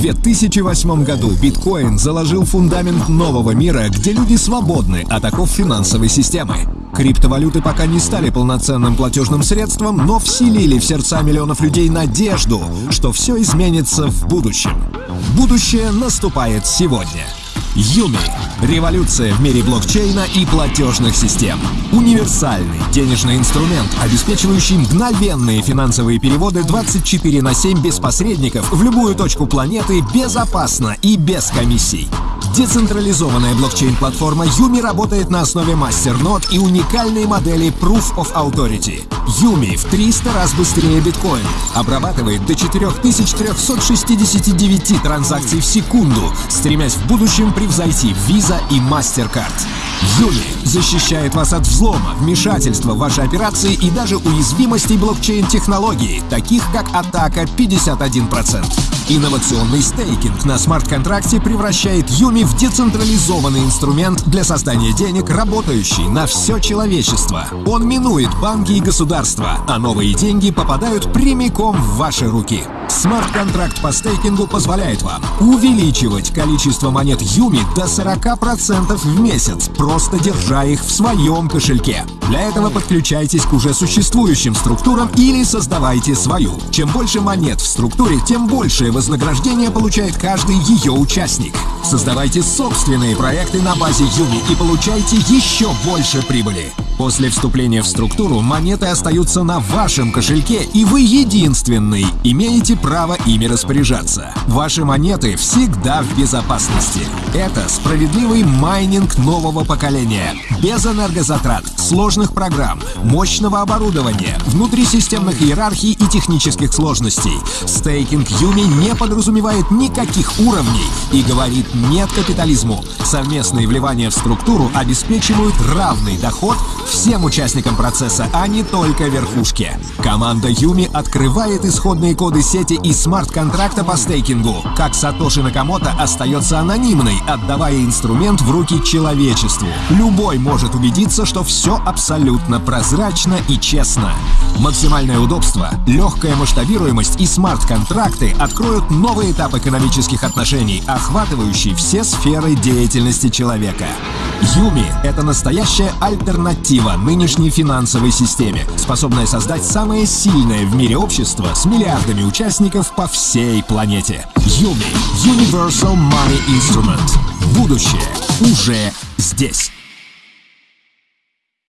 2008 году биткоин заложил фундамент нового мира, где люди свободны от оков финансовой системы. Криптовалюты пока не стали полноценным платежным средством, но вселили в сердца миллионов людей надежду, что все изменится в будущем. Будущее наступает сегодня. Юми – революция в мире блокчейна и платежных систем. Универсальный денежный инструмент, обеспечивающий мгновенные финансовые переводы 24 на 7 без посредников в любую точку планеты безопасно и без комиссий. Децентрализованная блокчейн-платформа Юми работает на основе мастернод и уникальной модели Proof of Authority. Юми в 300 раз быстрее биткоин, обрабатывает до 4369 транзакций в секунду, стремясь в будущем превзойти Visa и MasterCard. Юми защищает вас от взлома, вмешательства в ваши операции и даже уязвимостей блокчейн-технологий, таких как атака 51%. Инновационный стейкинг на смарт-контракте превращает Юми в децентрализованный инструмент для создания денег, работающий на все человечество. Он минует банки и государства, а новые деньги попадают прямиком в ваши руки. Смарт-контракт по стейкингу позволяет вам увеличивать количество монет Юми до 40% в месяц, просто держа их в своем кошельке. Для этого подключайтесь к уже существующим структурам или создавайте свою. Чем больше монет в структуре, тем большее вознаграждение получает каждый ее участник. Создавайте собственные проекты на базе Юми и получайте еще больше прибыли. После вступления в структуру монеты остаются на вашем кошельке, и вы единственный имеете право ими распоряжаться. Ваши монеты всегда в безопасности. Это справедливый майнинг нового поколения. Без энергозатрат, сложных программ, мощного оборудования, внутрисистемных иерархий и технических сложностей. Стейкинг UMI не подразумевает никаких уровней и говорит нет капитализму. Совместные вливания в структуру обеспечивают равный доход всем участникам процесса, а не только верхушке. Команда UMI открывает исходные коды сети и смарт-контракта по стейкингу. Как Сатоши Накамото остается анонимной, отдавая инструмент в руки человечеству. Любой может убедиться, что все абсолютно прозрачно и честно. Максимальное удобство, легкая масштабируемость и смарт-контракты откроют новый этап экономических отношений, охватывающий все сферы деятельности человека. Юми — это настоящая альтернатива нынешней финансовой системе, способная создать самое сильное в мире общество с миллиардами участников по всей планете. Юми — Universal Money Instrument. Будущее уже здесь.